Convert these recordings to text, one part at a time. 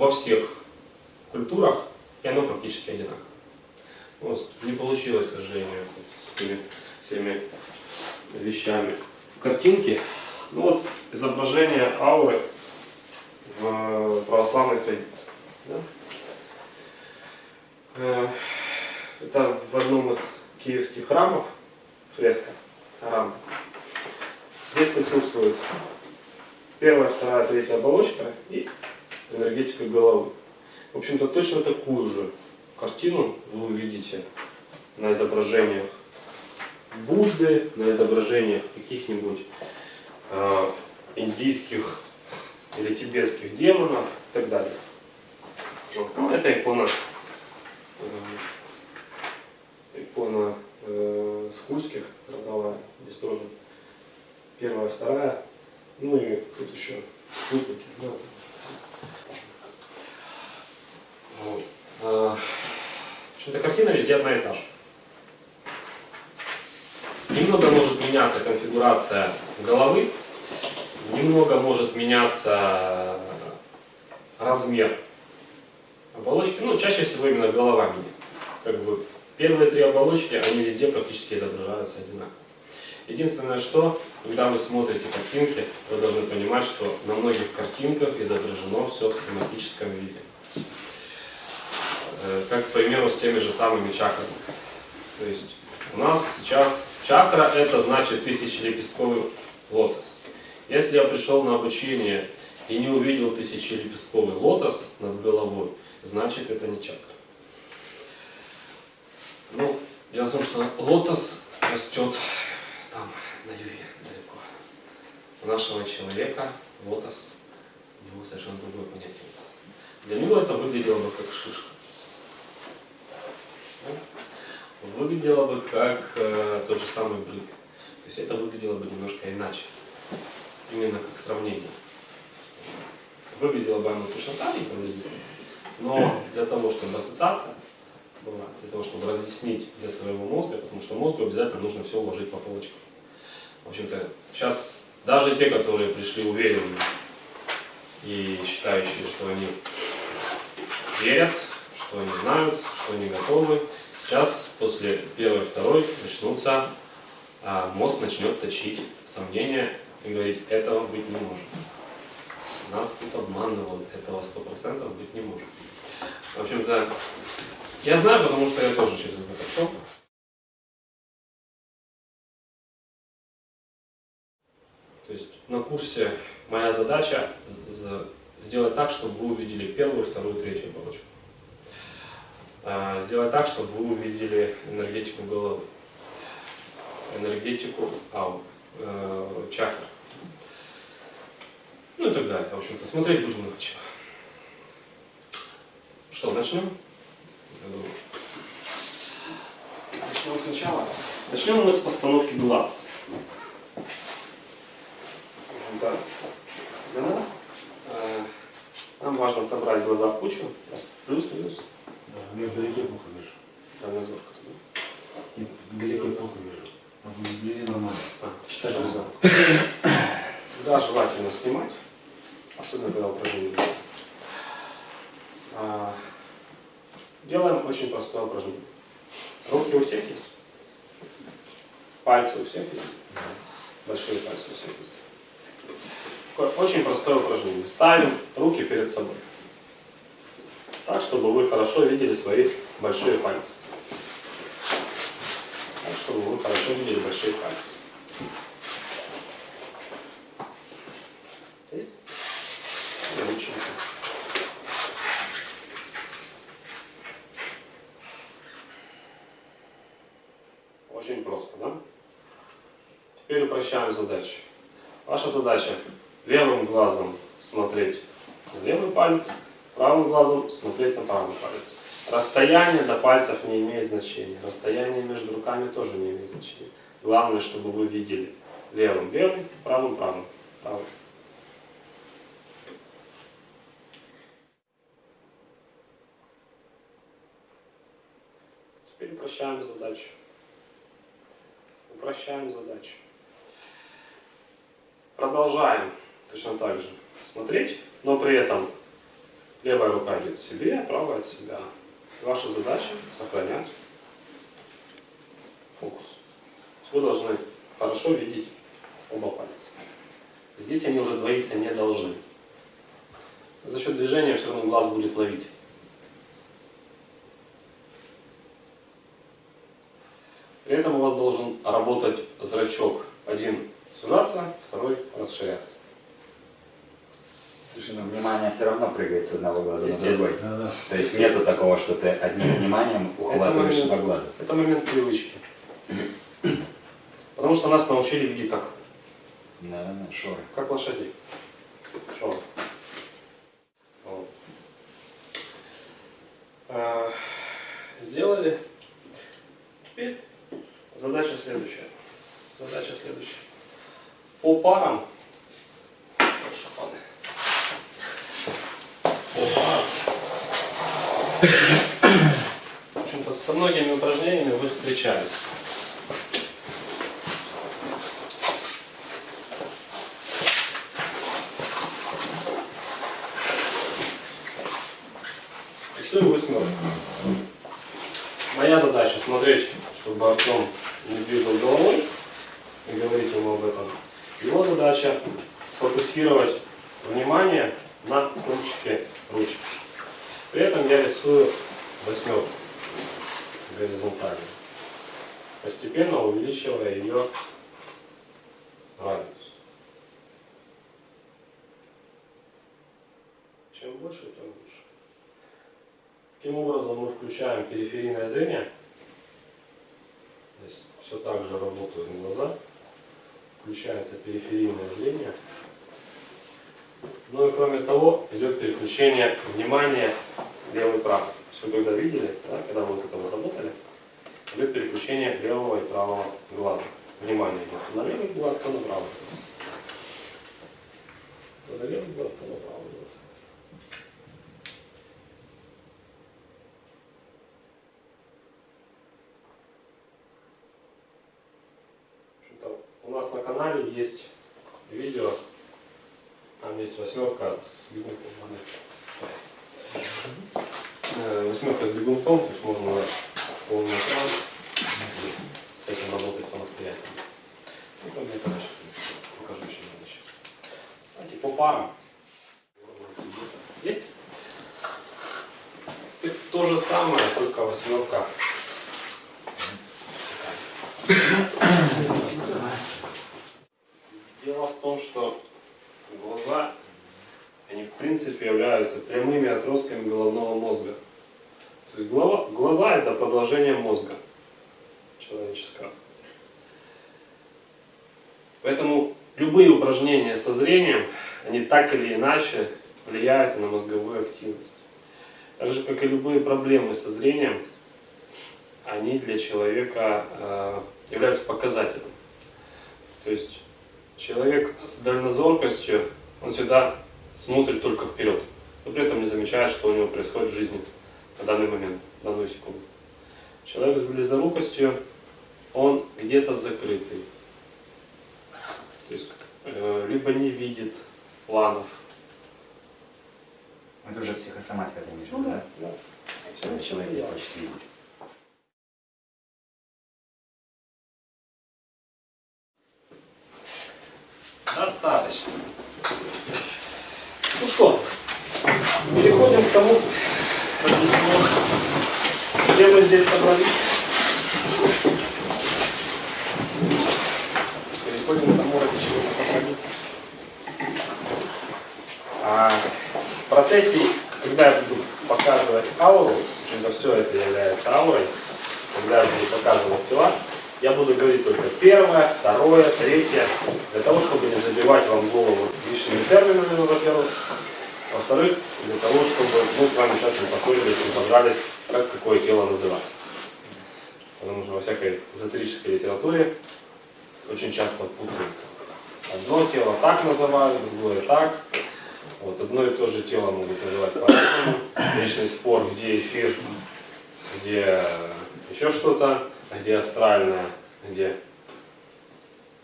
во всех культурах, и оно практически одинаково. Вот, не получилось, к сожалению, с этими всеми вещами. Картинки, ну вот изображение ауры в православной традиции. Да? Э, это в одном из киевских храмов, фреска, храм. Здесь присутствует первая, вторая, третья оболочка и энергетика головы. В общем-то, точно такую же картину вы увидите на изображениях Будды, на изображениях каких-нибудь э, индийских или тибетских демонов и так далее. Ну, это икона, э, икона э, скульских родовая, здесь тоже первая, вторая, ну и тут еще спутники. Да. Вот. А, картина везде одна и та же. Немного может меняться конфигурация головы, немного может меняться размер оболочки. Ну, чаще всего именно голова меняется. Как бы первые три оболочки, они везде практически изображаются одинаково. Единственное, что, когда вы смотрите картинки, вы должны понимать, что на многих картинках изображено все в схематическом виде. Э, как, к примеру, с теми же самыми чакрами. То есть у нас сейчас чакра это значит тысячелепестковый лотос. Если я пришел на обучение и не увидел тысячелепестковый лотос над головой, значит это не чакра. Ну, дело в том, что лотос растет там, на юге, далеко. У нашего человека лотос, у него совершенно другое понятие лотос. Для него это выглядело бы как шишка выглядело бы как э, тот же самый брит. То есть это выглядело бы немножко иначе. Именно как сравнение. Выглядело бы оно точно так же приблизительно, но для того, чтобы ассоциация была, для того, чтобы разъяснить для своего мозга, потому что мозгу обязательно нужно все уложить по полочкам. В общем-то, сейчас даже те, которые пришли уверенные и считающие, что они верят, что они знают, что они готовы, Сейчас, после первой, второй, начнутся, а, мозг начнет точить сомнения и говорить, этого быть не может. Нас тут обманывают, этого сто процентов быть не может. В общем-то, я знаю, потому что я тоже через это прошел. То есть на курсе моя задача сделать так, чтобы вы увидели первую, вторую, третью оболочку. А, сделать так, чтобы вы увидели энергетику головы, энергетику ау, э, чакр. Ну и так далее. В общем-то, смотреть будем на чего. Что, начнем? Начнем сначала. Начнем мы с постановки глаз. Да. Для нас э, нам важно собрать глаза в кучу, плюс-минус. Я вдалеке плохо вижу. А назад Нет, вдалеке плохо вижу. А вблизи нормально. А, читай назад. Да, желательно снимать, особенно когда упражнение а, Делаем очень простое упражнение. Руки у всех есть? Пальцы у всех есть? Большие пальцы у всех есть. Такое очень простое упражнение. Ставим руки перед собой так, чтобы вы хорошо видели свои большие пальцы. Так, чтобы вы хорошо видели большие пальцы. Есть? Очень просто, да? Теперь упрощаем задачу. Ваша задача левым глазом смотреть на левый палец, правым глазом смотреть на правый палец. Расстояние до пальцев не имеет значения. Расстояние между руками тоже не имеет значения. Главное, чтобы вы видели левым левый, правым правым. правым. Теперь упрощаем задачу. Упрощаем задачу. Продолжаем точно так же смотреть, но при этом левая рука идет к себе, правая от себя. Ваша задача сохранять фокус. Вы должны хорошо видеть оба пальца. Здесь они уже двоиться не должны. За счет движения все равно глаз будет ловить. При этом у вас должен работать зрачок. Один сужаться, второй расширяться. Слушай, ну внимание все равно прыгает с одного глаза на другой. Да, да. То есть нету такого, что ты одним вниманием ухватываешь момент. два глаза. Это момент привычки. Потому что нас научили видеть так, Да, да, да, шоры. как лошадей. Шо? Вот. А, Сделали. Теперь задача следующая. Задача следующая. По парам. Шапаны. По парам. В общем-то, со многими упражнениями вы встречались. Рисуем восьмерку. Моя задача смотреть, чтобы Артем не двигал головой и говорить ему об этом. Его задача сфокусировать внимание на кончике ручки. При этом я рисую восьмерку горизонтально, постепенно увеличивая ее радиус. Чем больше, тем лучше. Таким образом мы включаем периферийное зрение. Здесь все так же работают глаза. Включается зрение. Ну и кроме того, идет переключение внимания левый и правый. То есть когда видели, да, когда вы вот это вот работали, идет переключение левого и правого глаза. Внимание идет на левый глаз, то на правый. То на левый глаз, то на правый глаз. У нас на канале есть восьмерка с бегунком. Э, Восьмерка с бегунком, то есть можно полный экран с этим работать самостоятельно. Ну, там это дальше, в принципе, покажу еще дальше. Давайте по парам. Есть? Это то же самое, только восьмерка. Дело в том, что глаза, они в принципе являются прямыми отростками головного мозга. То есть голова, глаза это продолжение мозга человеческого. Поэтому любые упражнения со зрением, они так или иначе влияют на мозговую активность. Так же, как и любые проблемы со зрением, они для человека э, являются показателем. То есть человек с дальнозоркостью, он всегда смотрит только вперед, но при этом не замечает, что у него происходит в жизни на данный момент, в данную секунду. Человек с близорукостью, он где-то закрытый. То есть э, либо не видит планов. Это уже психосоматика, ты имеешь в Ну виду, да, да? да. Человек не хочет видеть. Достаточно. Ну что, переходим к тому, где мы здесь собрались. Переходим к тому, ради чего мы собрались. А, в процессе, когда я буду показывать ауру, общем-то все это является аурой, когда я буду показывать тела, я буду говорить только первое, второе, третье, для того, чтобы не забивать вам голову лишними терминами, во-первых. Во-вторых, для того, чтобы мы с вами сейчас не поссорились, не подрались, как какое тело называть. Потому что во всякой эзотерической литературе очень часто путают. Одно тело так называют, другое так. Вот одно и то же тело могут называть по-разному. Вечный спор, где эфир, где еще что-то, где астральное, где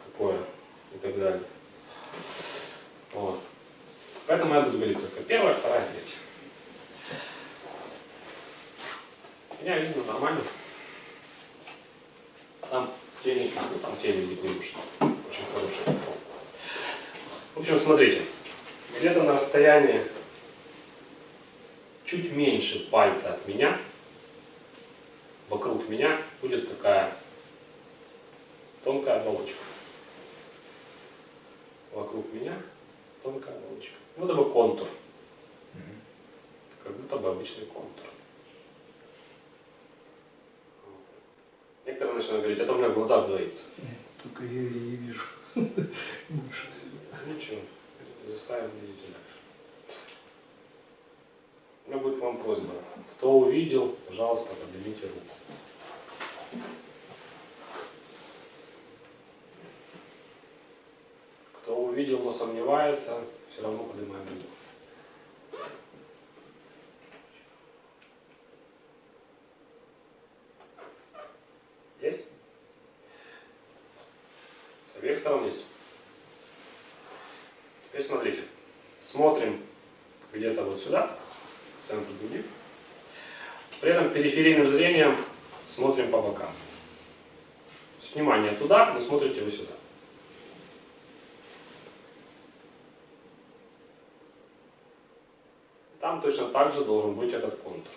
какое и так далее. Вот. Поэтому я буду говорить только первая, вторая, третья. Меня видно нормально. Там тени, ну там тени быть не нужно. Очень хороший. В общем, смотрите. Где-то на расстоянии чуть меньше пальца от меня, вокруг меня будет такая тонкая оболочка. Вокруг меня тонкая оболочка. Вот это бы контур. Как будто бы обычный контур. Некоторые начинают говорить, это у меня в глазах двоится. Только я и не вижу. Всего. Ничего, заставим видеть. Меня будет к вам просьба. Кто увидел, пожалуйста, поднимите руку. Кто увидел, но сомневается, все равно поднимаем руку. Есть? С обеих сторон есть. Теперь смотрите. Смотрим где-то вот сюда, центр груди. При этом периферийным зрением смотрим по бокам. То есть Внимание туда, но смотрите вы сюда. Там точно так же должен быть этот контур.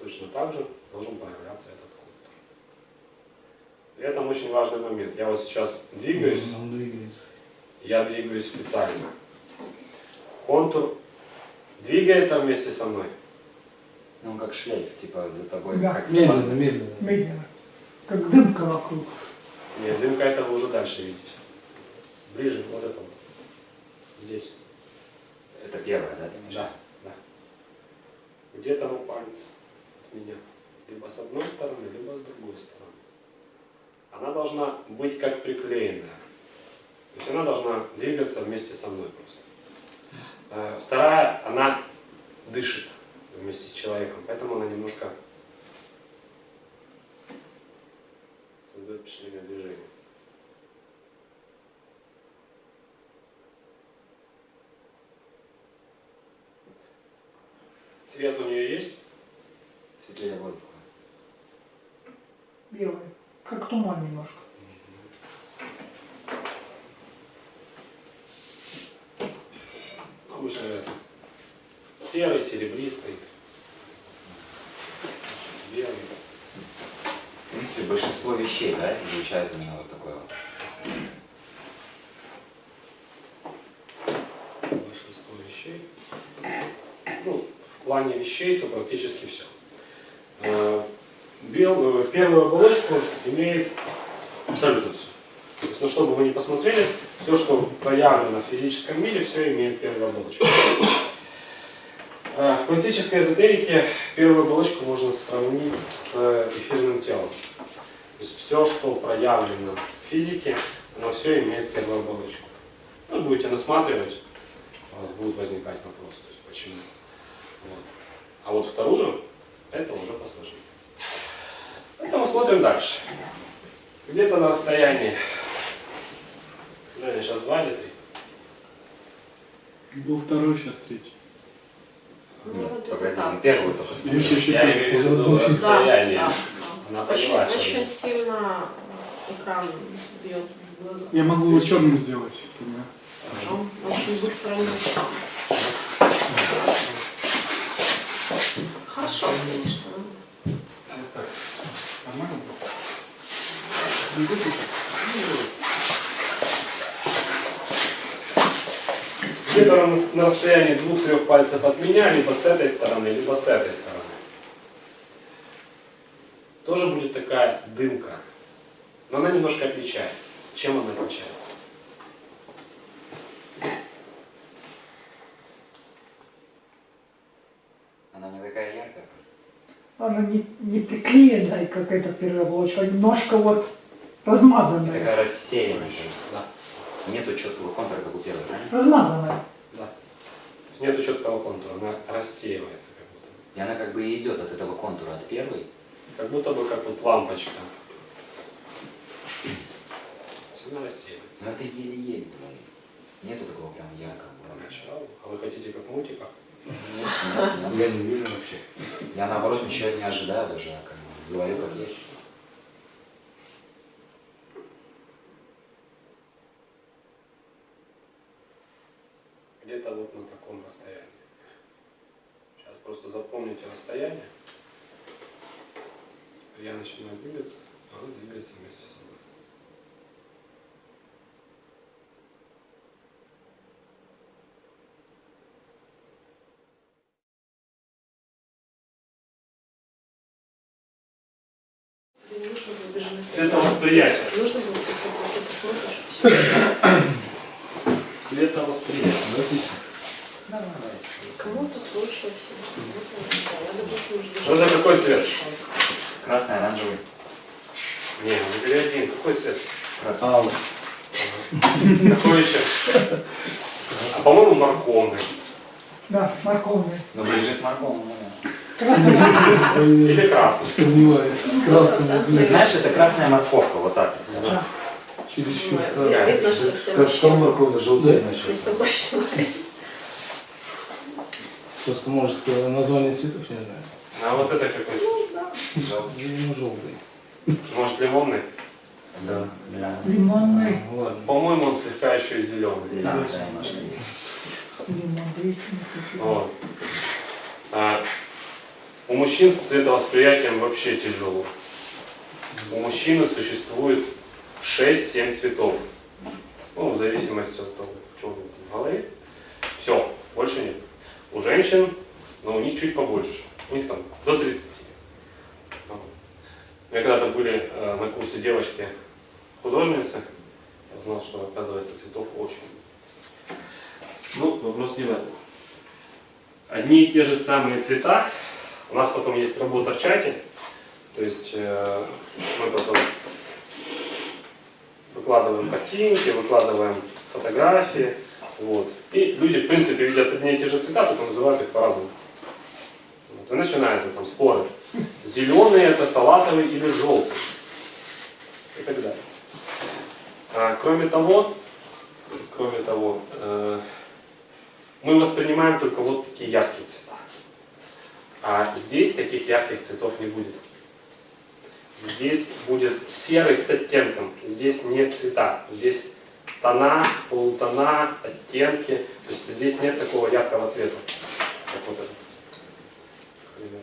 Точно так же должен появляться этот контур. При этом очень важный момент. Я вот сейчас двигаюсь. Он двигается. Я двигаюсь специально. Контур двигается вместе со мной. Ну, как шлейф, типа за тобой. Да. как Медленно, собака. медленно. Медленно. Как дымка вокруг. Нет, дымка это вы уже дальше видите. Ближе, вот это вот. Здесь. Это первое, да? Да, да. Где-то на палец от меня. Либо с одной стороны, либо с другой стороны. Она должна быть как приклеенная. То есть она должна двигаться вместе со мной просто. Э, Вторая, она дышит вместе с человеком, поэтому она немножко создает впечатление движения. Цвет у нее есть? Светлее воздуха. Белый. Как туман немножко. Обычно это серый, серебристый, белый. В принципе, большинство вещей, да, излучают именно вот такое вот. большинство вещей. Ну, в плане вещей, то практически все. Бел, э, первую оболочку имеет абсолютно все. То есть, ну, чтобы вы не посмотрели, все, что проявлено в физическом мире, все имеет первую оболочку. Э, В классической эзотерике первую оболочку можно сравнить с э, эфирным телом. То есть все, что проявлено в физике, оно все имеет первую оболочку. Ну, будете насматривать, у вас будут возникать вопросы, то есть почему. Вот. А вот вторую, это уже посложнее. Поэтому смотрим дальше. Где-то на расстоянии, Женя, сейчас два или три? Был второй, сейчас третий. Ну, Нет, вот это погоди, так. ну первый только. Еще, еще Я имею в виду Да, расстояние. Она. Очень, поняла, очень сильно экран бьет в глаза. Я могу его черным сделать. Он очень быстро не. Хорошо светишься. ну. Вот так. Нормально? Не? Где-то на, на расстоянии двух-трех пальцев от меня, либо с этой стороны, либо с этой стороны. Тоже будет такая дымка. Но она немножко отличается. Чем она отличается? Она не такая яркая просто. Она не, не приклеенная, как эта первая оболочка, а немножко вот размазанная. Такая рассеянная. Да, Нету четкого контура, как у первой, правильно? Размазанная. да. Нету четкого контура, она рассеивается как будто. бы. И она как бы и идет от этого контура, от первой. Как будто бы как вот лампочка. Она рассеивается. Но это еле-еле. блин. Нету такого прям яркого. Поначалу. А вы хотите как в мультиках? Нет, нет, нет. Я не вижу вообще. Я наоборот ничего не ожидаю даже, а как бы говорю как есть. Где-то вот на таком расстоянии. Сейчас просто запомните расстояние. Я начинаю двигаться, а он двигается вместе со мной. Цветовосприятие. Нужно было посмотреть, ты посмотришь. Цветовосприятие. Кому-то лучше всего. Я, допустим, Ну, это какой цвет? Красный, оранжевый. Не, выбери один. Какой цвет? Красный. Алый. Какой еще? А по-моему морковный. Да, морковный. Ну, ближе к морковному, да. Красный. Или красный. Сомневаюсь. С красным Ты блин. знаешь, это красная морковка, вот так. Да. Чересчур Ну, красный. Что все Как что морковь желтее начал. Просто может э, название цветов не знаю. А вот это какой? Ну, желтый. Может лимонный? Да. Да. Лимонный. Ну, ладно. По-моему, он слегка еще и зеленый. Зеленый. Лимон. Вот. А, у мужчин с цветовосприятием вообще тяжело. У мужчины существует 6-7 цветов. Ну, в зависимости от того, что в голове. Все, больше нет. У женщин, но у них чуть побольше. У них там до 30. Вот. У когда-то были э, на курсе девочки художницы. Я узнал, что оказывается цветов очень. Ну, вопрос не в этом. Одни и те же самые цвета. У нас потом есть работа в чате. То есть э, мы потом выкладываем картинки, выкладываем фотографии. Вот. И люди, в принципе, видят одни и те же цвета, только называют их по-разному. Вот. И начинаются там споры. Зеленый это салатовый или желтый. И так далее. А, кроме того, кроме того, э, мы воспринимаем только вот такие яркие цвета. А здесь таких ярких цветов не будет. Здесь будет серый с оттенком. Здесь нет цвета. Здесь тона, полутона, оттенки. То есть здесь нет такого яркого цвета, как вот этот. пример.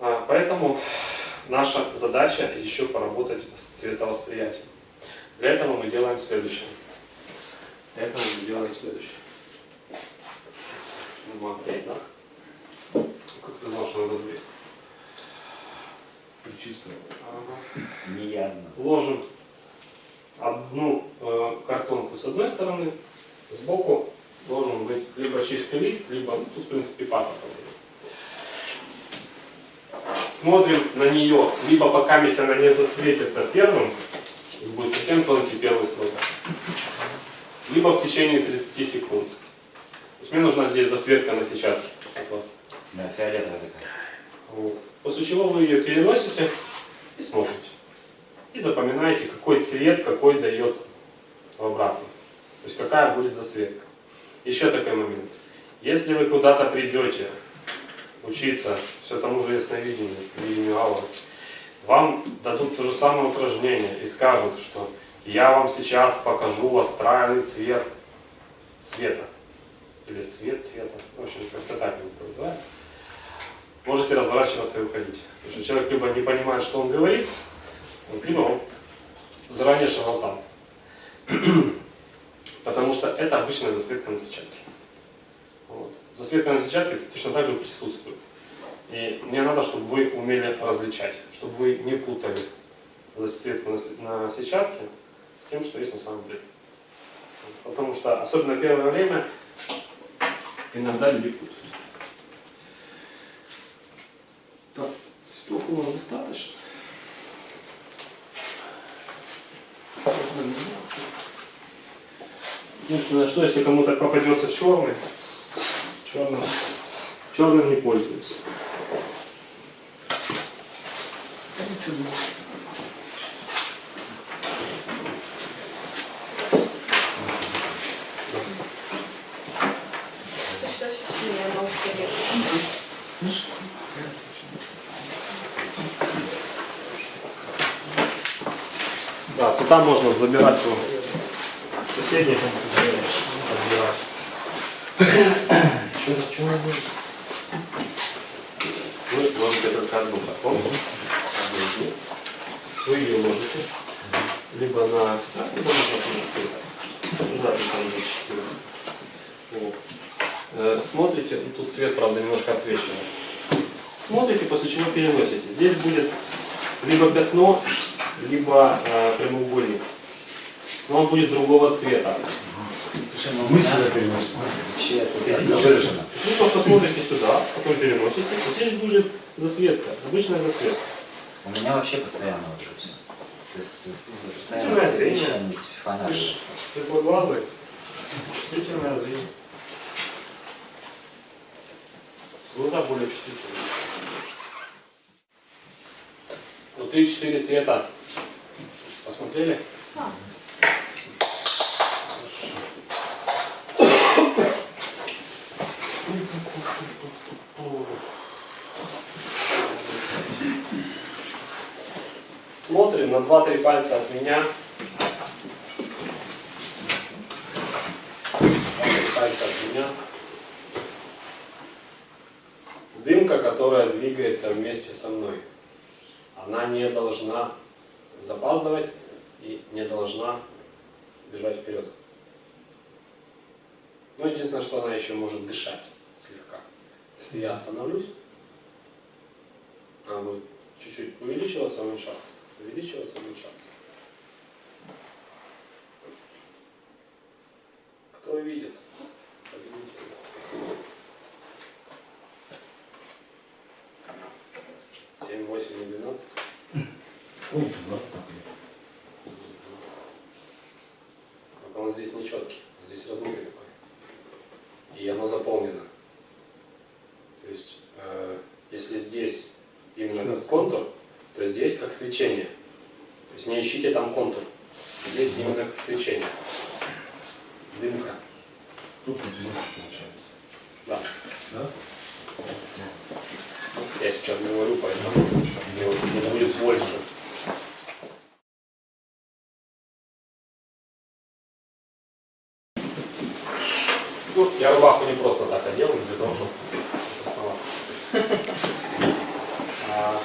А, Поэтому наша задача еще поработать с цветовосприятием. Для этого мы делаем следующее. Для этого мы делаем следующее. Бумага есть, да? Как ты знал, что надо две? Чисто. Ага. Не ясно. Ложим одну э, картонку с одной стороны, сбоку должен быть либо чистый лист, либо, ну, тут, в принципе, папа. Смотрим на нее, либо пока она не засветится первым, и будет совсем тонкий первый слой, либо в течение 30 секунд. То есть мне нужна здесь засветка на сетчатке от вас. Да, фиолетовая такая. Вот. После чего вы ее переносите и смотрите. И запоминаете, какой цвет какой дает в обратно. То есть какая будет засветка. Еще такой момент. Если вы куда-то придете учиться все тому же ясновидению, видению ауры, вам дадут то же самое упражнение и скажут, что я вам сейчас покажу астральный цвет света. Или цвет цвета. В общем, как-то так это называют можете разворачиваться и уходить. Потому что человек либо не понимает, что он говорит, он заранее шарлатан. Потому что это обычная засветка на сетчатке. Вот. Засветка на сетчатке точно так же присутствует. И мне надо, чтобы вы умели различать, чтобы вы не путали засветку на сетчатке с тем, что есть на самом деле. Потому что, особенно первое время, иногда люди путают. Так, цветов у нас достаточно. Можно меняться. Единственное, что если кому-то попадется черный, черным, черным не пользуюсь. Да, цвета можно забирать у соседей, отбирать. Что, что надо делать? Вы можете только одну них. Вы ее ложите либо на... Либо на. Да, Смотрите, ну, тут свет, правда, немножко отсвечивает. Смотрите, после чего переносите. Здесь будет либо пятно, либо э, прямоугольник. Но он будет другого цвета. Ну, у Мы меня сюда переносим. вообще это ярко выражено. Вы просто смотрите сюда, потом переносите. Вот здесь будет засветка, обычная засветка. У меня вообще постоянно вот это все. То есть ну, постоянно Чувствительное зрение. освещение с ж светлоглазый, чувствительное зрение. Глаза более чувствительные. Ну, три-четыре цвета. Посмотрели? Да. Смотрим на 2-3 пальца от меня. 2-3 пальца от меня. Дымка, которая двигается вместе со мной. Она не должна запаздывать и не должна бежать вперед. Ну, единственное, что она еще может дышать слегка. Если я остановлюсь, она будет чуть-чуть увеличиваться, уменьшаться. Увеличиваться, уменьшаться. Кто видит? Семь, восемь и двенадцать. Вот так. Он здесь нечеткий, здесь размытый такой. И оно заполнено. То есть, э, если здесь именно этот контур, то здесь как свечение. То есть не ищите там контур. Здесь именно как свечение. Дымка. Тут больше получается. Да. Да? Я сейчас говорю, поэтому не будет больше. Ну, я рубаху не просто так одел, для того, чтобы красоваться. А,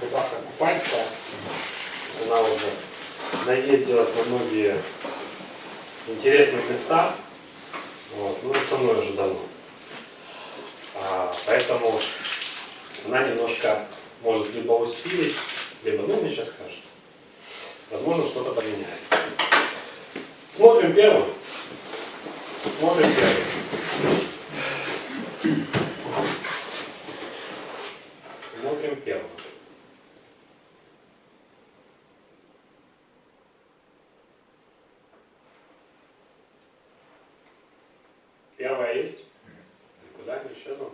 рубаха купальская, то есть она уже наездилась на многие интересные места. Вот, ну, это со мной уже давно. А, поэтому она немножко может либо усилить, либо, ну, мне сейчас скажет. Возможно, что-то поменяется. Смотрим первым. Смотрим первым. Смотрим первым. Первая есть? Никуда не исчезла?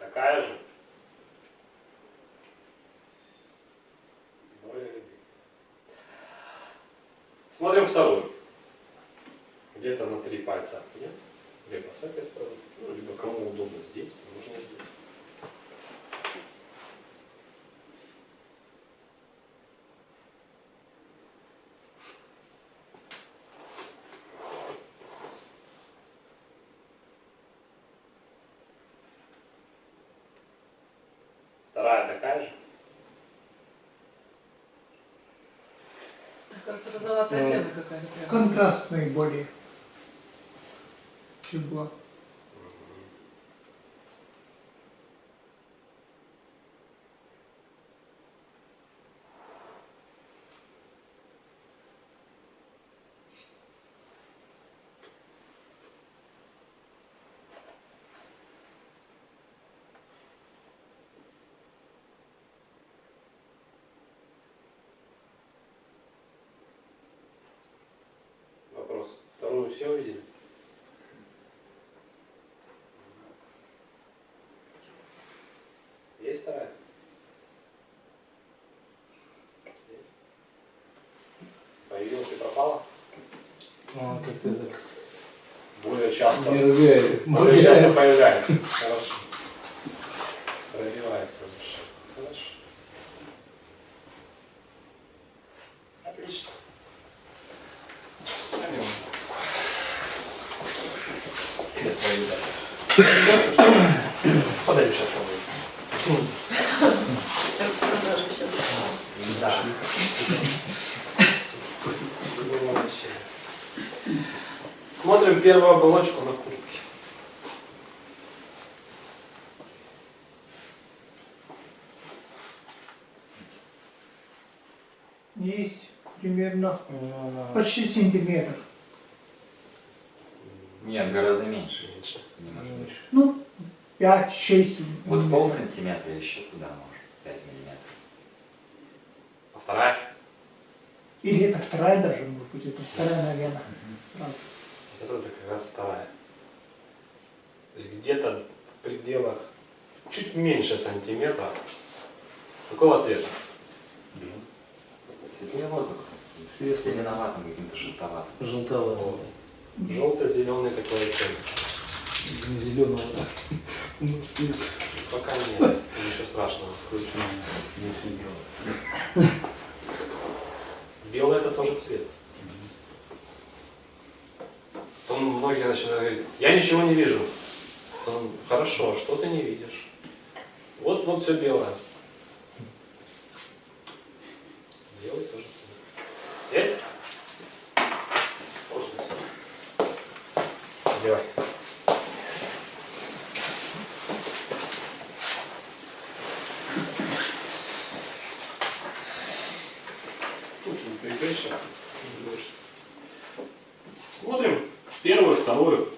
Такая же? Более любимая. Смотрим вторую. Где-то на три пальца меня. Либо с этой стороны, ну, либо кому удобно здесь, то можно здесь. Вторая такая же. Как-то золотая тема какая-то. Контрастные более. Чем была. Вопрос. Вторую все увидели? Есть вторая? Есть. Появилась и пропала? А, как ты так Более часто. мергает. Более часто появляется. Хорошо. Пробивается душа. Хорошо. поедать. Подаю сейчас кому Распродажа сейчас. Да. Оболочку на куртке. Есть примерно Ну, почти сантиметр. Нет, гораздо меньше. Меньше. Не может быть. меньше. Ну, 5-6 Вот пол сантиметра еще куда может? 5 миллиметров. А вторая? Или это вторая даже, может быть, это вторая, наверное. Сразу. Вот это как раз вторая. То есть где-то в пределах чуть меньше сантиметра. Какого цвета? Светлее воздух. С зеленоватым каким-то желтоватым. Желтоватый. Желто-зеленый такой оттенок. Не зеленого. У нас цвет. Пока нет, ничего страшного. Включу. Не сидел. Белый это тоже цвет. Потом многие начинают говорить, я ничего не вижу. Потом, хорошо, что ты не видишь? Вот, вот все белое. Белый тоже цвет. Есть? Можно. Давай. Очень прикрещено. Смотрим первую, вторую.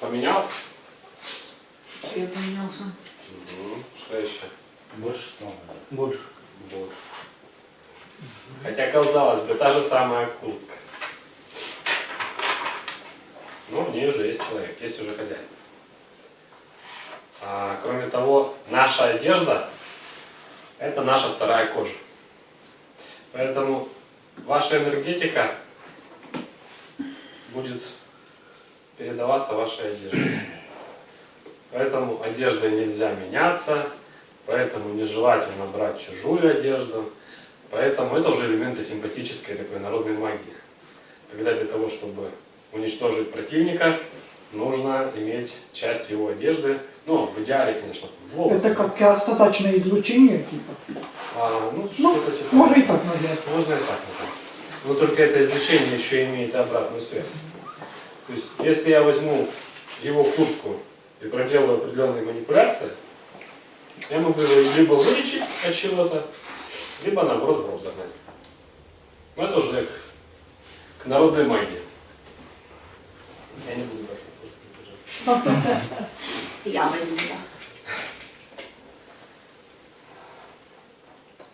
Поменялось? Цвет поменялся. Мгм. Что еще? Больше стало. Больше. Больше. Хотя, казалось бы, та же самая куртка. Но в ней уже есть человек, есть уже хозяин. А, кроме того, наша одежда – это наша вторая кожа. Поэтому ваша энергетика будет передаваться вашей одежде. Поэтому одеждой нельзя меняться, поэтому нежелательно брать чужую одежду. Поэтому это уже элементы симпатической такой народной магии. Когда для того, чтобы уничтожить противника, нужно иметь часть его одежды, ну, в идеале, конечно, волосы. Это как остаточное излучение, типа. А, ну, Ну, что-то типа. можно и так назвать. Можно и так назвать. Но только это излучение еще имеет обратную связь. То есть, если я возьму его куртку и проделаю определенные манипуляции, я могу его либо вылечить от чего-то, либо наоборот в рот загнать. Но это уже к, к народной магии. Я не буду брать. Я возьму, да.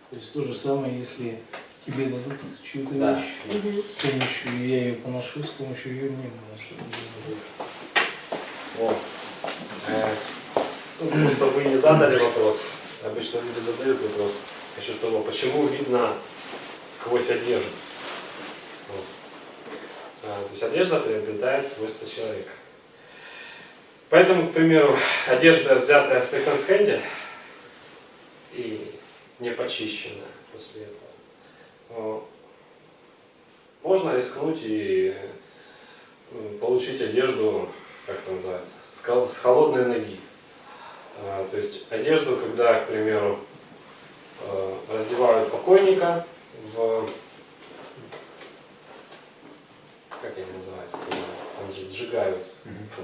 То есть то же самое, если тебе дадут чью-то Да. вещь, с помощью, я ее поношу, с помощью ее мне поношу. Вот. Э, ну, просто вы не задали вопрос. Обычно люди задают вопрос насчет того, почему видно сквозь одежду. Вот. А, то есть одежда приобретает свойства человека. Поэтому, к примеру, одежда, взятая в секонд-хенде и не почищенная после этого, можно рискнуть и получить одежду, как это называется, с, хол- с холодной ноги. А, То есть одежду, когда, к примеру, раздевают покойника в... Как они называются? Там, где сжигают.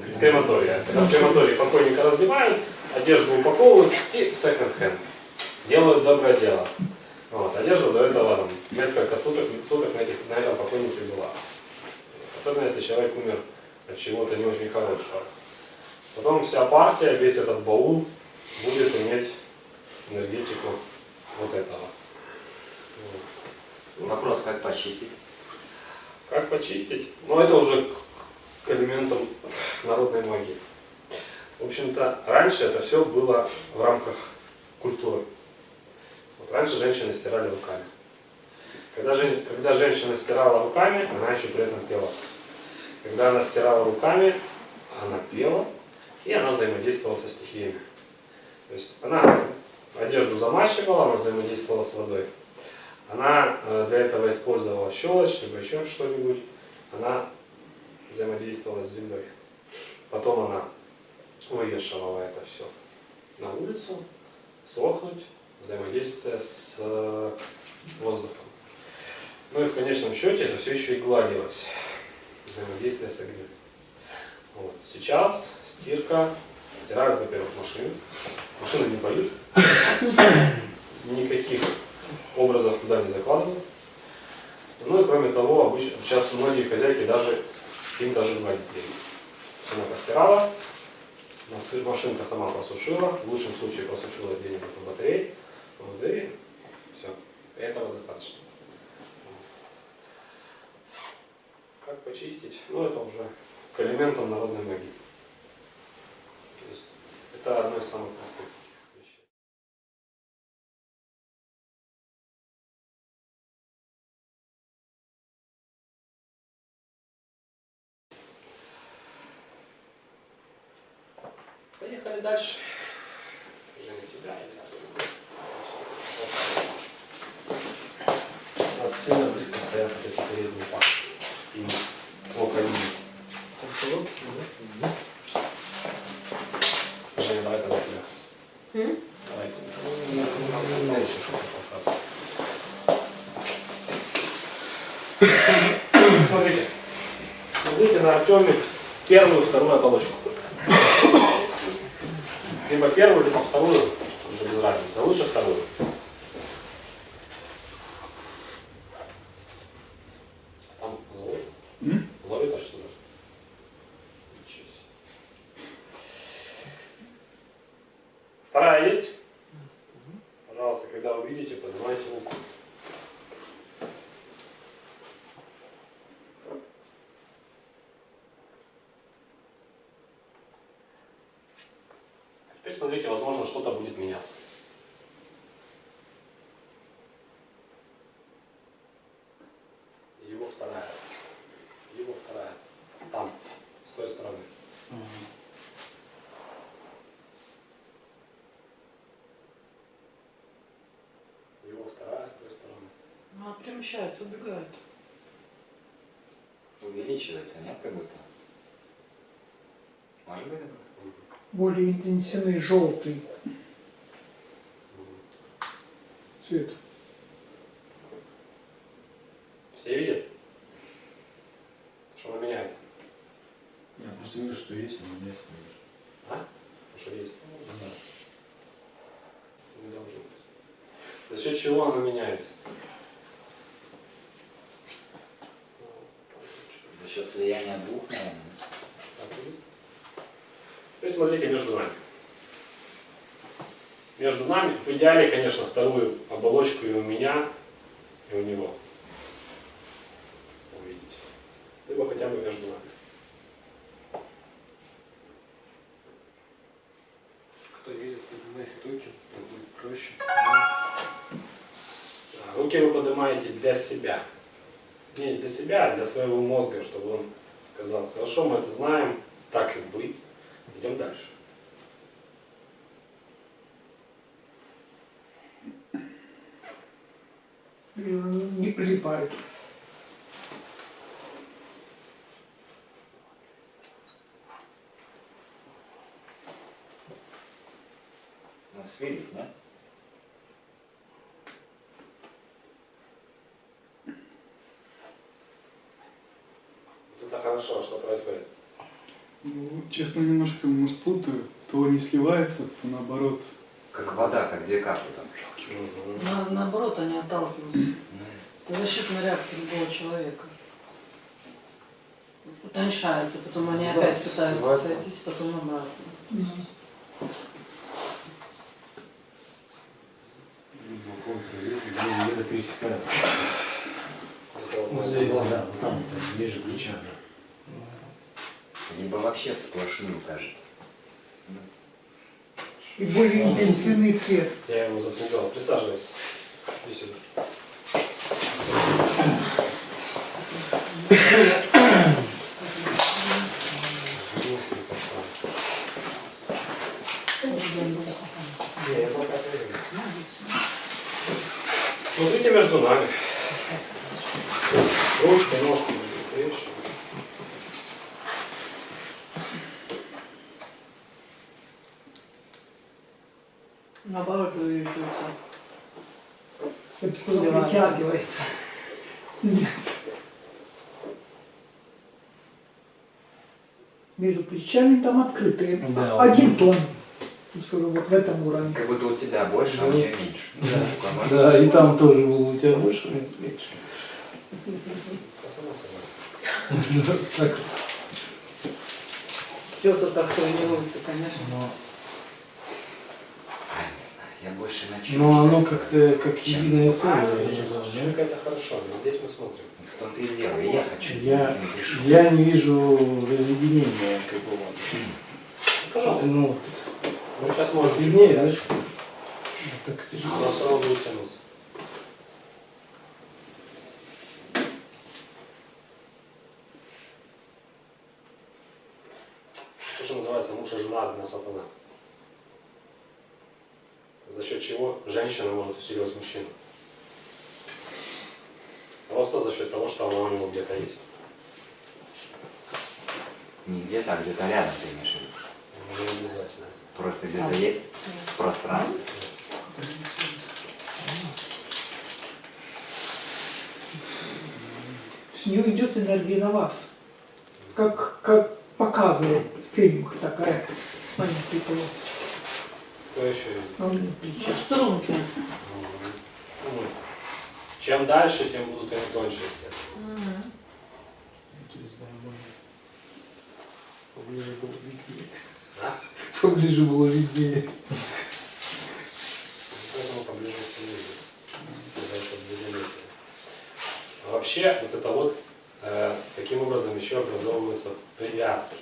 Из крематория. Когда в крематории покойника раздевают, одежду упаковывают и в секонд-хенд. Делают доброе дело. Вот, одежда до этого там, несколько суток, суток на, этих, на этом покойнике была. Особенно если человек умер от чего-то не очень хорошего. Потом вся партия, весь этот баул будет иметь энергетику вот этого. Вот. Вопрос, как почистить? Как почистить? Ну, это уже к- элементам народной магии. В общем-то, раньше это все было в рамках культуры. Вот раньше женщины стирали руками. Когда, жен- когда женщина стирала руками, она еще при этом пела. Когда она стирала руками, она пела, и она взаимодействовала со стихиями. То есть она одежду замачивала, она взаимодействовала с водой. Она э, для этого использовала щелочь, либо еще что-нибудь. Она взаимодействовала с землей. Потом она вывешивала это все на улицу, сохнуть, взаимодействуя с э, воздухом. Ну и в конечном счете это все еще и гладилось, взаимодействие с огнем. Вот. Сейчас стирка, стирают, во-первых, машины. Машины не поют, никаких образов туда не закладывают. Ну и кроме того, обычно, сейчас многие хозяйки даже им даже гладить лень. Она постирала, Машинка сама просушила, в лучшем случае просушила где-нибудь на батарее, вот, и все, этого достаточно. Как почистить? Ну, это уже к элементам народной магии. Это одно из самых простых вещей. Дальше. Женя, тебя или? У нас сильно близко стоят вот эти передние пары. И около них. Женя, давай тогда тебя. М? Давай тебя. Нам самому еще что-то покататься. Смотрите. Смотрите на Артеме первую, вторую оболочку. Либо первую, либо вторую, уже без разницы. А Лучше вторую. Там ловит? М? Ловит аж сюда. Ничего себе. Вторая есть? Пожалуйста, когда увидите, поднимайте руку. Теперь смотрите, возможно, что-то будет меняться. Его вторая. Его вторая. Там, с той стороны. Его вторая с той стороны. Она перемещается, убегает. Увеличивается, нет, как будто? Может быть, это? Более интенсивный желтый цвет. Все видят? Что она меняется? Я просто вижу, что есть, но нет, не вижу. А? Что есть? Не должно быть. За счет чего она меняется? Счет слияния двух, наверное. Будет. Теперь смотрите между нами. Между нами, в идеале, конечно, вторую оболочку и у меня, и у него. Увидеть. Либо хотя бы между нами. Кто видит, поднимайте руки, так будет проще. Руки вы поднимаете для себя. Не для себя, а для своего мозга, чтобы он сказал, хорошо, мы это знаем, так и быть. Идем дальше. И он не прилипает. Ну, свелись, да? Вот это хорошо, а что происходит? Ну, честно, немножко, может, путаю. То не сливается, то наоборот. Как вода, как две капли там. На- наоборот, они отталкиваются. Ну, Это защитная реакция любого человека. Утоньшается, потом они Да, опять пытаются сойтись, потом обратно. Где-то пересекается. Это вот Ну, здесь, да, там, вот, ниже плеча. Либо вообще в сплошную кажется. И более интенсивный цвет. Я его запугал. Присаживайся. Иди сюда. Смотрите между нами. Ручка, ножка. видишь? Наоборот, увеличивается. Сливается. притягивается. Нет. Между плечами там открытые. Да, Один тон. Сказал, вот в этом уровне. Как будто у тебя больше, а у Ну, нее меньше. Да, и там тоже было у тебя больше, меня меньше. Так, Петр так тренируется, конечно. но, А, не знаю, я больше на но оно как-то как единое целое. Чуйка это хорошо, но здесь мы смотрим. В том-то и дело, я хочу Я, я не вижу разъединения какого-то. Пожалуйста. Ну, Мы сейчас можем виднее, да? дальше, Так тяжело. все равно будет тянуться. То, что называется муж и жена одна сатана. За счет чего женщина может усиливать мужчину. Просто за счет того, что она у него где-то есть. Не где-то, а где-то рядом ты имеешь в виду. Не обязательно. Просто где-то есть в пространстве. С нее идет энергия на вас. Как, как показывает в фильмах такая манипуляция. Плечи. Струнки. Ну, Чем дальше, тем будут они тоньше, естественно. Поближе было виднее. А? Поближе было виднее. Поэтому поближе обвязались. А Вообще, вот это вот, э, таким образом еще образовываются привязки.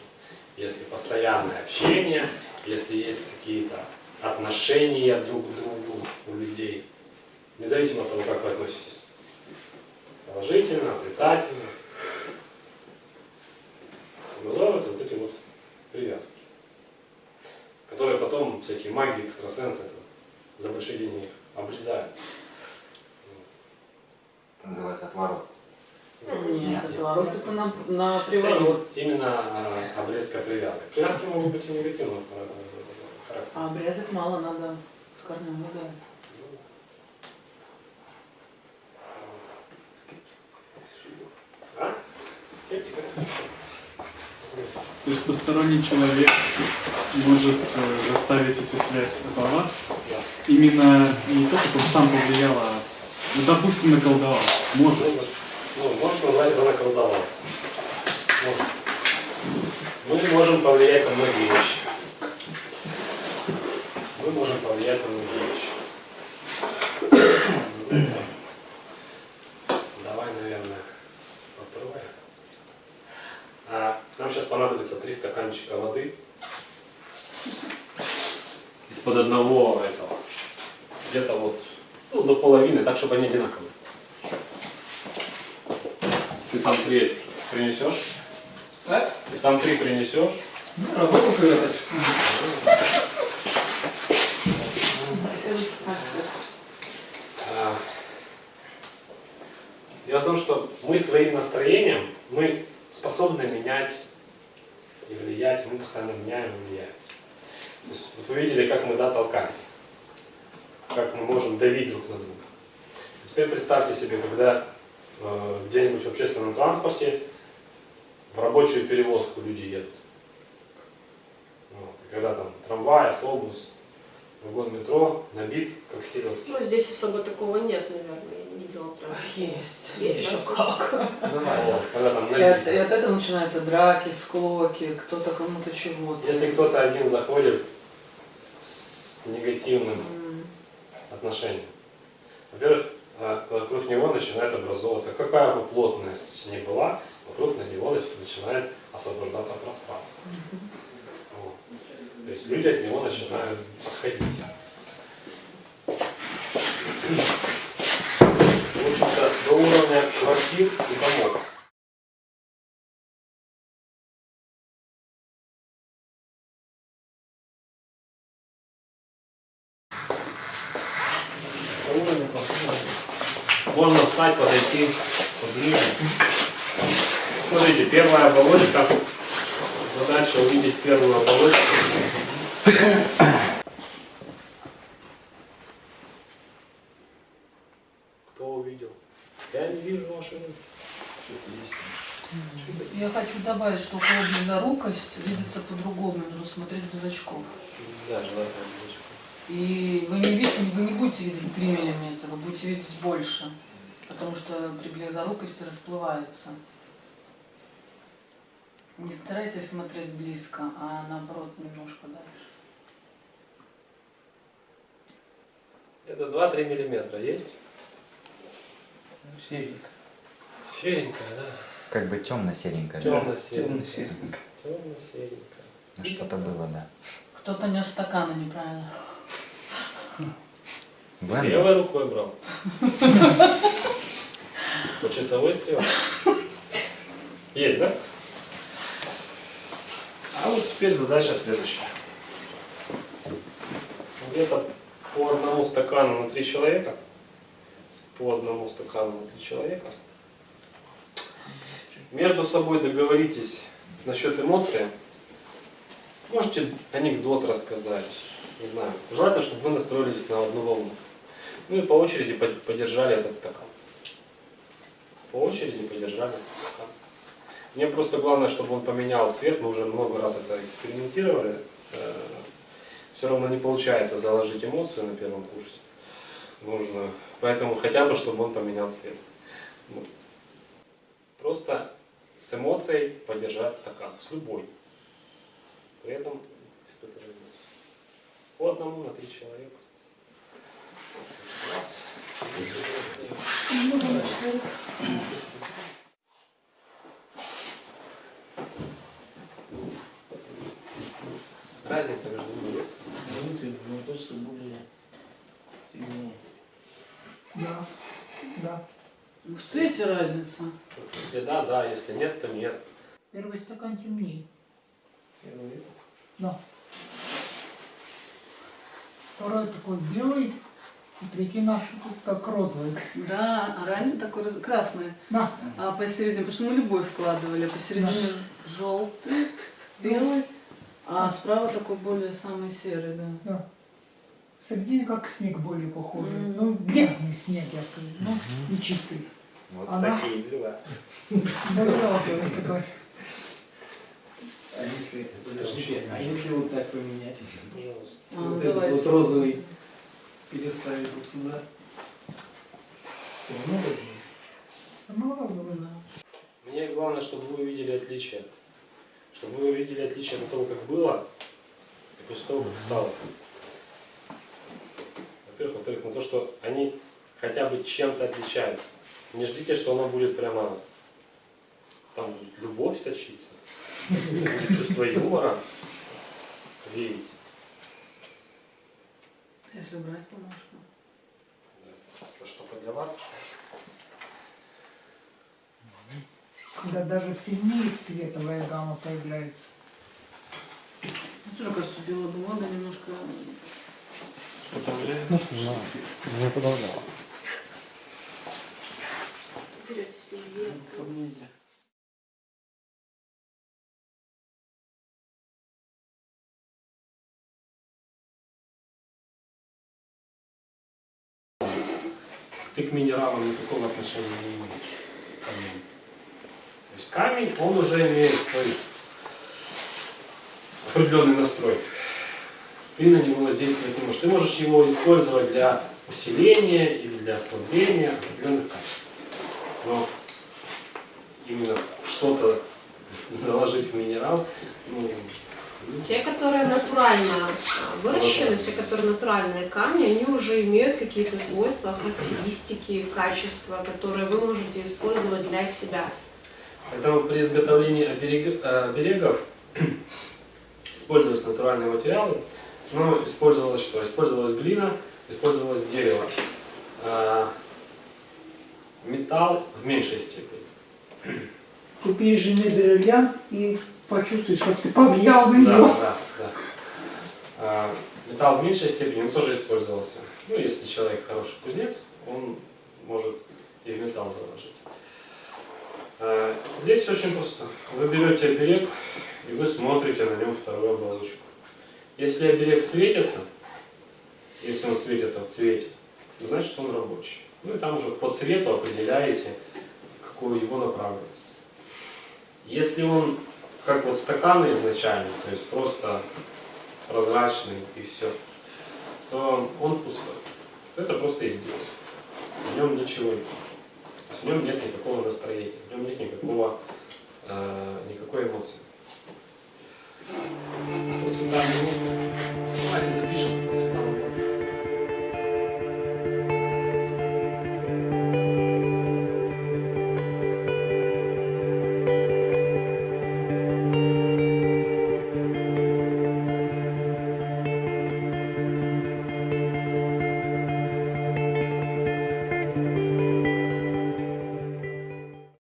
Если постоянное общение, если есть какие-то отношения друг к другу у людей, независимо от того, как вы относитесь. Положительно, отрицательно. Образовываются вот эти вот привязки, которые потом всякие маги, экстрасенсы за большие деньги их обрезают. Это называется отворот. Нет, отворот это на, на приворот. Именно а, обрезка привязок. Привязки могут быть и негативного характера. А обрезок мало надо с корнем. А? Скептика? То есть посторонний человек может э, заставить эти связи оборваться. Да. Именно не то, как он сам повлиял, а, ну, допустим, наколдовал. Может. Ну, ну, можешь назвать это наколдовал. Может. Мы можем повлиять на многие вещи. Мы можем повлиять на знаю, как. Давай, наверное, по трое. А, нам сейчас понадобится три стаканчика воды. Из-под одного этого. Где-то вот ну, до половины, так, чтобы они одинаковые. Ты сам три принесешь? А? Ты сам три принесешь? Работал когда-то? А, Дело в том, что мы своим настроением, мы способны менять и влиять, мы постоянно меняем и влияем. То есть, вот вы видели, как мы да, толкались, как мы можем давить друг на друга. Теперь представьте себе, когда э, где-нибудь в общественном транспорте в рабочую перевозку люди едут. Вот, и когда там трамвай, автобус, вагон метро набит, как селедки. Ну, здесь особо такого нет, наверное, я не видела прям. Есть. Есть, Еще да? как. Вот, когда там И набит. от, и от этого начинаются драки, склоки, кто-то кому-то чего-то. Если кто-то один заходит с негативным отношением, во-первых, э, вокруг него начинает образовываться, какая бы плотность ни была, вокруг на него начинает освобождаться пространство. Вот. То есть люди от него начинают отходить. В общем-то, до уровня квартир и домов. Можно встать, подойти поближе. Смотрите, первая оболочка Задача увидеть первую оболочку. Кто увидел? Я не вижу ваши руки. Что-то есть. Я хочу добавить, что близорукость видится по-другому, нужно смотреть без очков. Да, желательно оболочку. И вы не, видите, вы не будете видеть 3 миллиметра, вы будете видеть больше, потому что при близорукости расплывается. Не старайтесь смотреть близко, а наоборот немножко дальше. Это 2-3 миллиметра есть? Серенько. Серенькая, да? Как бы? Темно-серенькая. Темно-серенько. Темно-серенькая. Ну, Что-то было, да. Кто-то нес стаканы неправильно. Венда? Левой рукой брал. По часовой стрелке. Есть, да? А вот теперь задача следующая. Где-то по одному стакану на три человека. По одному стакану на три человека. Между собой договоритесь насчет эмоций. Можете анекдот рассказать. Не знаю. Желательно, чтобы вы настроились на одну волну. Ну и по очереди под- подержали этот стакан. По очереди подержали этот стакан. Мне просто главное, чтобы он поменял цвет. Мы уже много раз это экспериментировали. Все равно не получается заложить эмоцию на первом курсе. Нужно. Поэтому хотя бы, чтобы он поменял цвет. Вот. Просто с эмоцией подержать стакан. С любой. При этом испытывая эмоцию. По одному на три человека. Раз. Если вы остаётесь. Разница между ними есть? Внутрь, мне кажется, более темнее. Да, да. В цвете разница. Если да, да, если нет, то нет. Первый стакан темнее. Первый. Да. Второй такой белый, и третий наш тут как розовый. Да, а ранее такой раз- красный. Да. А посередине, потому что мы любовь вкладывали, посередине желтый, белый, а справа такой более самый серый, да. Да. В середине как снег более похожий. Мгм. Ну, грязный снег, я скажу. Ну, не чистый. Вот Она- такие дела. Более розовый такой. А если, подождите, а если вот так поменять? Пожалуйста. А, Вот этот давайте. вот розовый переставить вот сюда. Все равно розовый. Ну, розовый. Да. Мне главное, чтобы вы увидели отличие. Чтобы вы увидели отличие до того, как было, и после того, как стало. Во-первых. Во-вторых, на то, что они хотя бы чем-то отличаются. Не ждите, что оно будет прямо... Там будет любовь сочиться. Будет чувство юмора. Верить. Если брать бумажку. Да. Это что-то для вас. Когда даже сильнее цветовая гамма появляется. Мне тоже кажется, белая бумага немножко... Берете с ней вверх. Сомнения. Ты к минералам никакого отношения не имеешь. То есть камень, он уже имеет свой определенный настрой. Ты на него воздействовать не можешь. Ты можешь его использовать для усиления или для ослабления определенных качеств. Но именно что-то заложить в минерал, ну, Те, которые натурально а, выращены, те, которые натуральные камни, они уже имеют какие-то свойства, характеристики, качества, которые вы можете использовать для себя. Поэтому при изготовлении оберег- э, оберегов использовались натуральные материалы, но использовалось что? Использовалась глина, использовалось дерево. А, Металл в меньшей степени. Купи жене бриллиант и почувствуй, что ты повлиял на Да, него. да, да. А, Металл в меньшей степени, он тоже использовался. Ну, если человек хороший кузнец, он может и в металл заложить. Э, Здесь очень просто. Вы берете оберег и вы смотрите на нем вторую оболочку. Если оберег светится, если он светится в цвете, значит он рабочий. Ну и там уже по цвету определяете, какую его направленность. Если он как вот стаканы изначально, то есть просто прозрачный и все, то он пустой. Это просто изделие. В нем ничего нет в нем нет никакого настроения, в нем нет никакого, э, никакой эмоции. Вот сюда эмоции. Давайте запишем.